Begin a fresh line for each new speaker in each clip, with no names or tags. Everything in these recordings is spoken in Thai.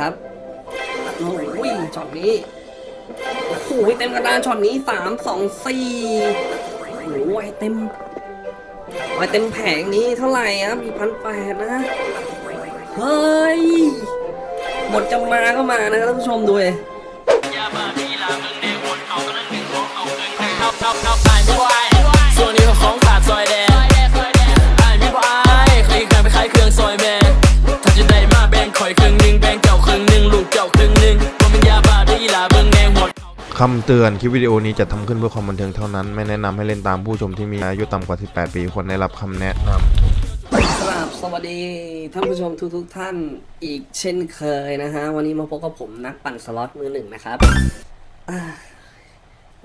ครับโอ้ยช็อตนี้โอ้โหเต็มกระดานช็อตนี้สามสองสี่โอ้โหไอเต็มไอเต็มแผงนี้เท่าไหร่ครับมีพันแปดนะ เฮ้ยหมดจะมาก็มานะท่านผู้ชมดูเลย
ส่วนนี้ก็ของ คำ
เตือนคลิปวิดีโอนี้จะทำขึ้นเพื่อความบันเทิงเท่านั้น ไม่แนะนำให้เล่นตามผู้ชมที่มีอายุต่ำกว่า 18 ปีควรได้รับคำแนะนำ
ครับสวัสดีท่านผู้ชมทุกทุกๆท่านอีกเช่นเคยนะฮะ วันนี้มาพบกับผมนักปั่นสล็อตมือหนึ่งนะครับ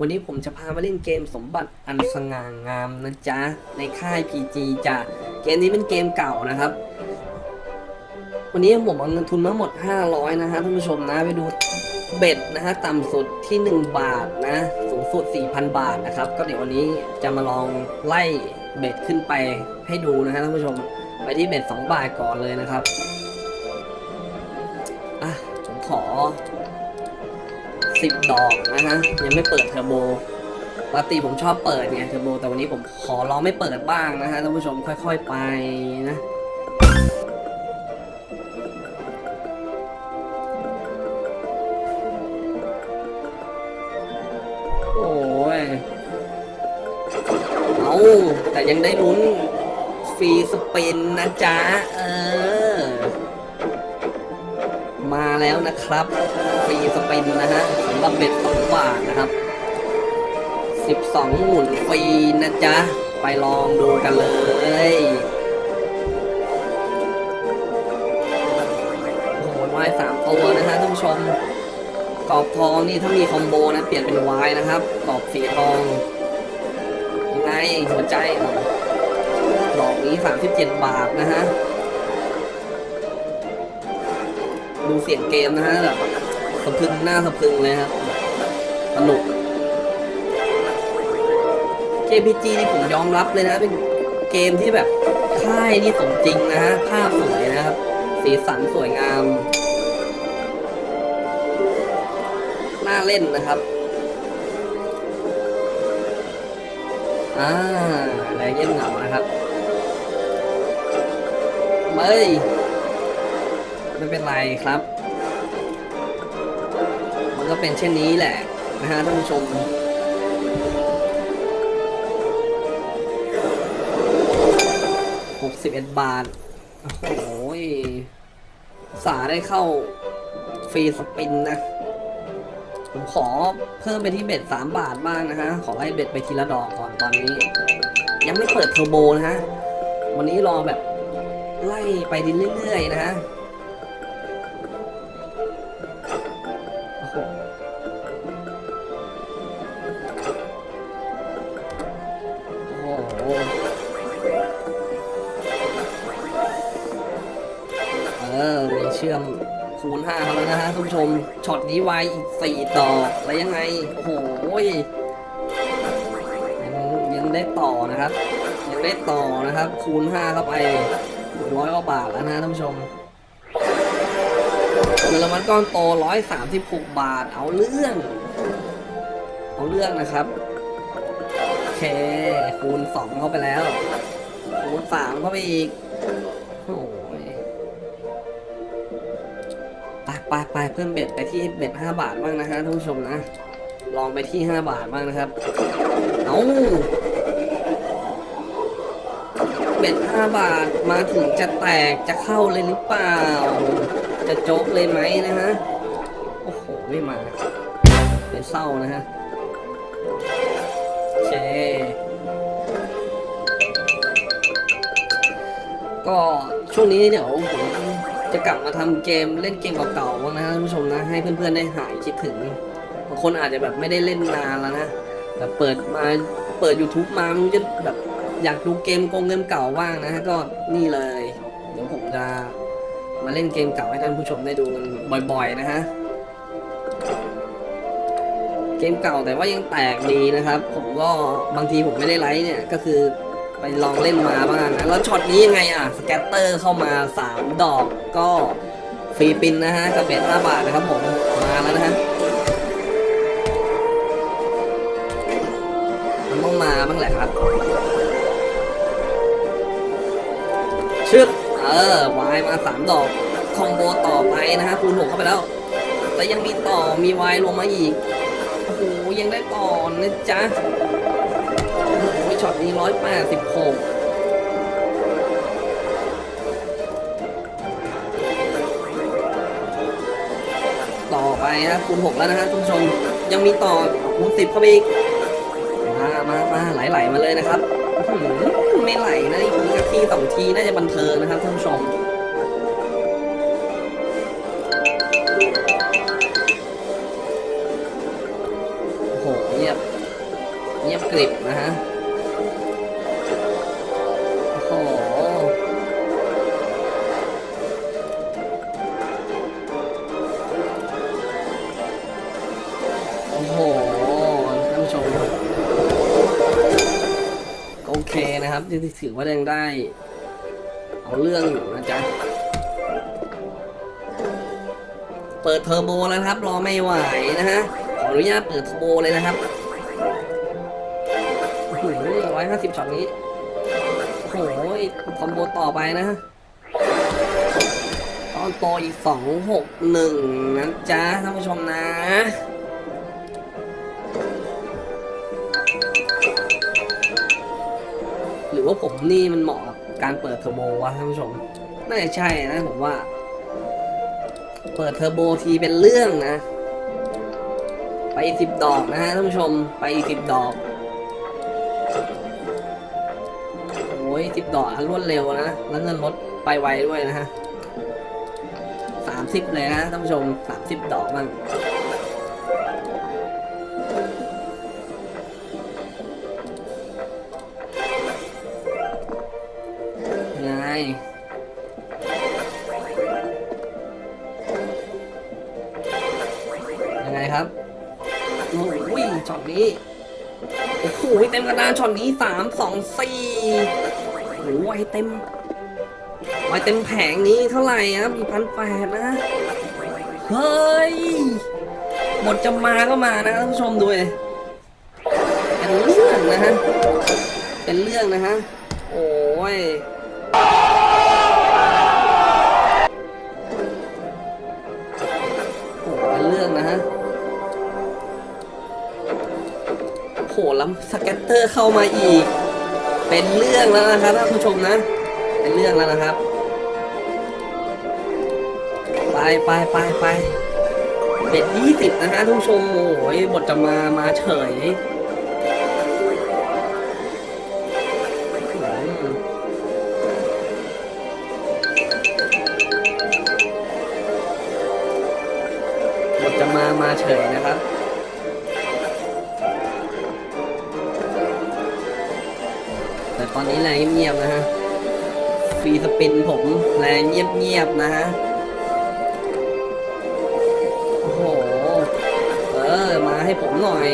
วันนี้ผมจะพามาเล่นเกมสมบัติอันสง่างามนะจ๊ะ ในค่าย PG จ้ะเกมนี้เป็นเกมเก่านะครับวันนี้ผมเอาเงินทุนมาหมด 500 นะฮะท่านผู้ชมนะไปดู เบ็ดนะฮะต่ำสุดที่ 1 บาทนะ สูงสุด 4,000 บาทนะครับ ก็เดี๋ยววันนี้จะมาลองไล่เบ็ดขึ้นไปให้ดูนะฮะท่านผู้ชมไปที่เบ็ด2บาทก่อนเลยนะครับอะผมขอ 10 ดอกนะฮะยังไม่เปิดเทอร์โบปกติผมชอบเปิดไงเทอร์โบแต่วันนี้ผมขอลองไม่เปิดบ้างนะฮะท่านผู้ชมค่อย ๆ ไปนะ เอาแต่ยังได้ลุ้นฟรีสปินนะจ๊ะ เออ มาแล้วนะครับฟรีสปินนะฮะสำหรับเบ็ดสองบาทนะครับ 12 หมุนฟรีนะจ๊ะ ไปลองดูกันเลยโอ้โหวายสามตัวนะฮะท่านผู้ชม กรอบทองนี่ถ้ามีคอมโบนะเปลี่ยนเป็นวายนะครับกรอบสีทองยังไงหัวใจดอกนี้ 37 บาทนะฮะดูเสียงเกมนะฮะแบบสะพึงหน้าสะพึงเลยครับสนุก JPG นี่ผมยอมรับเลยนะเป็นเกมที่แบบค่ายนี่สมจริงนะฮะภาพสวยนะครับ สีสันสวยงาม เล่นนะครับอ่าแรงเยี่ยเหงานะครับไม่ไม่เป็นไรครับ มันก็เป็นเช่นนี้แหละนะฮะท่านผู้ชมหกสิบเอ็ดบาท โอ้ยสาได้เข้าฟรีสปินนะ ผมขอเพิ่มไปที่เบ็ดสามบาทบ้างนะฮะ ขอไล่เบ็ดไปทีละดอกก่อนตอนนี้ ยังไม่เปิดเทอร์โบนะฮะ วันนี้รอแบบไล่ไปเรื่อยๆนะฮะเออมีเชื่อม คูณห้าเขาแล้วนะฮะท่านผู้ชม ช็อตนี้ไวอีกสี่ดอแล้วยังไง โอ้โหยังยังได้ต่อนะครับ ยังได้ต่อนะครับ คูณห้าเข้าไปร้อยกว่าบาทแล้วนะท่านผู้ชมเงินรางวัลก้อนโตร้อยสามสิบหกบาท เอาเรื่อง เอาเรื่องนะครับ โอเค คูณสองเข้าไปแล้ว คูณสามเข้าไปอีก โอ้ ไปไปเพิ่มเบ็ดไปที่เบ็ดห้าบาทบ้างนะฮะท่านผู้ชมนะ ลองไปที่ห้าบาทบ้างนะครับ เอาเบ็ดห้าบาทมาถึงจะแตกจะเข้าเลยหรือเปล่า จะโจ๊กเลยไหมนะฮะ โอ้โห ไม่มาเป็นเศร้านะฮะเคก็ช่วงนี้เดี๋ยวผม จะกลับมาทำเกมเล่นเกมเก่าๆบ้างนะท่านผู้ชมนะให้เพื่อนๆได้หายคิดถึงบางคนอาจจะแบบไม่ได้เล่นนานแล้วนะแบบเปิดมาเปิด YouTube มามันจะแบบอยากดูเกมโกงเกมเก่าบ้างนะฮะก็นี่เลย เดี๋ยวผมจะมาเล่นเกมเก่าให้ท่านผู้ชมได้ดูกันบ่อยๆนะฮะเกมเก่าแต่ว่ายังแตกดีนะครับ ผมก็บางทีผมไม่ได้ไลฟ์เนี่ยก็คือ ไปลองเล่นมาบ้างนะ แล้วช็อตนี้ยังไงอะ scatter เข้ามา 3 ดอกก็ free spin นะฮะกับ bet ห้าบาทนะครับผม มาแล้วนะฮะมันต้องมาบ้างแหละครับ ชึบเออ wild มาสามดอก combo ต่อไปนะฮะคูณหกเข้าไปแล้ว แต่ยังมีต่อมีวายลงมาอีก โอ้โห ยังได้ต่อนะจ๊ะ ช็อตนี้ร้อยแปดสิบหกต่อไปนะคูณหกแล้วนะฮะทุกผู้ชมยังมีต่อคูณสิบเข้าไปอีก มามามาไหลๆมาเลยนะครับ ไม่ไหลนะอีกทีสองทีน่าจะบันเทิงนะครับท่านผู้ชม โอ้โหท่านผู้ชม โอเคนะครับที่ถือว่ายังได้ เอาเรื่องอยู่นะจ๊ะ เปิดเทอร์โบแล้วครับ รอไม่ไหวนะฮะ ขออนุญาตเปิดเทอร์โบเลยนะครับร้อยห้าสิบช็อตนี้ โอ้โห combo ต่อไปนะฮะตอนโตอีกสองหกหนึ่งนะจ๊ะท่านผู้ชมนะ ว่าผมนี่มันเหมาะกับการเปิดเทอร์โบวะท่านผู้ชม น่าจะใช่นะผมว่า เปิดเทอร์โบทีเป็นเรื่องนะ ไปสิบดอกนะฮะท่านผู้ชม ไปสิบดอก โอ้ยสิบดอกรวดเร็วนะ แล้วเงินลดไปไวด้วยนะฮะสามสิบเลยนะท่านผู้ชมสามสิบดอกบ้าง ยังไงยังไงครับโอ้ยช็อตนี้ โอ้โหเต็มกระดานช็อตนี้สามสองสี่โอ้ยเต็มไว้เต็มแผงนี้เท่าไหร่ครับมีพันแปดนะ เฮ้ย หมดจะมาก็มานะท่านผู้ชมดูเลยเป็นเรื่องนะฮะ เป็นเรื่องนะฮะ โอ้ย หแล้วสเก็ตเตอร์เข้ามาอีก เป็นเรื่องแล้วนะครับท่านผู้ชมนะ เป็นเรื่องแล้วนะครับ ไปไปไปไปเป็นยี่สิบนะฮะท่านผู้ชมโอ้ยบทจะมามาเฉยบทจะมามาเฉยนะครับ ตอนนี้แรงเงียบๆนะฮะ ฟรีสปินผมแรงเงียบๆนะฮะ โอ้โห เออ มาให้ผมหน่อย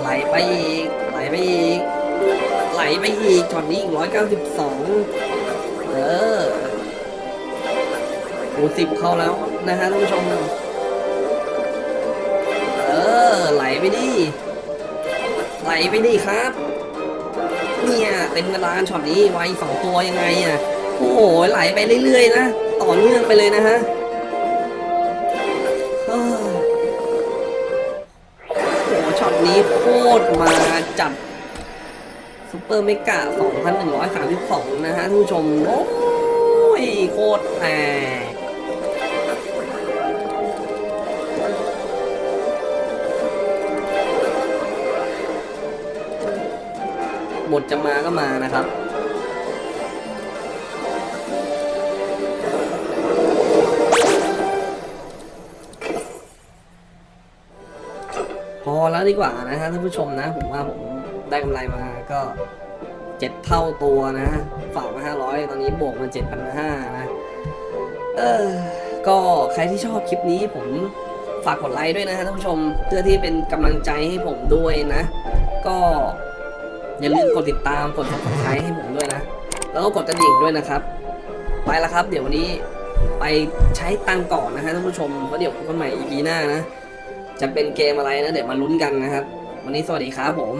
ไหลไปอีก ไหลไปอีก ไหลไปอีกช็อตนี้อีกร้อยเก้าสิบสองเออโอ้สิบเข้าแล้วนะฮะท่านผู้ชม เออ ไหลไปดิ ไหลไปดิครับ เนี่ยเต็มกระดานช็อตนี้ไวสองตัวยังไงอะโอ้โหไหลไปเรื่อยๆนะต่อเนื่องไปเลยนะฮะโอ้โหช็อตนี้โคตรมาจัดซูเปอร์เมกะ 2,132 นะฮะท่านผู้ชม โอ้ยโคตรแตก บทจะมาก็มานะครับพอแล้วดีกว่านะฮะท่านผู้ชมนะ ผมว่าผมได้กำไรมาก็เจ็ดเท่าตัวนะฝากมาห้าร้อยตอนนี้บวกมาเจ็ดพันห้านะเออก็ใครที่ชอบคลิปนี้ผมฝากกดไลค์ด้วยนะฮะท่านผู้ชมเพื่อที่เป็นกำลังใจให้ผมด้วยนะ ก็ อย่าลืมกดติดตามกดกดใช้ให้ผมด้วยนะ แล้วก็กดกระดิ่งด้วยนะครับ ไปแล้วครับ เดี๋ยววันนี้ไปใช้ตังก่อนนะฮะท่านผู้ชมเพราะเดี๋ยวพบกันใหม่ EP หน้านะ จะเป็นเกมอะไรนะ เดี๋ยวมาลุ้นกันนะครับ วันนี้สวัสดีครับผม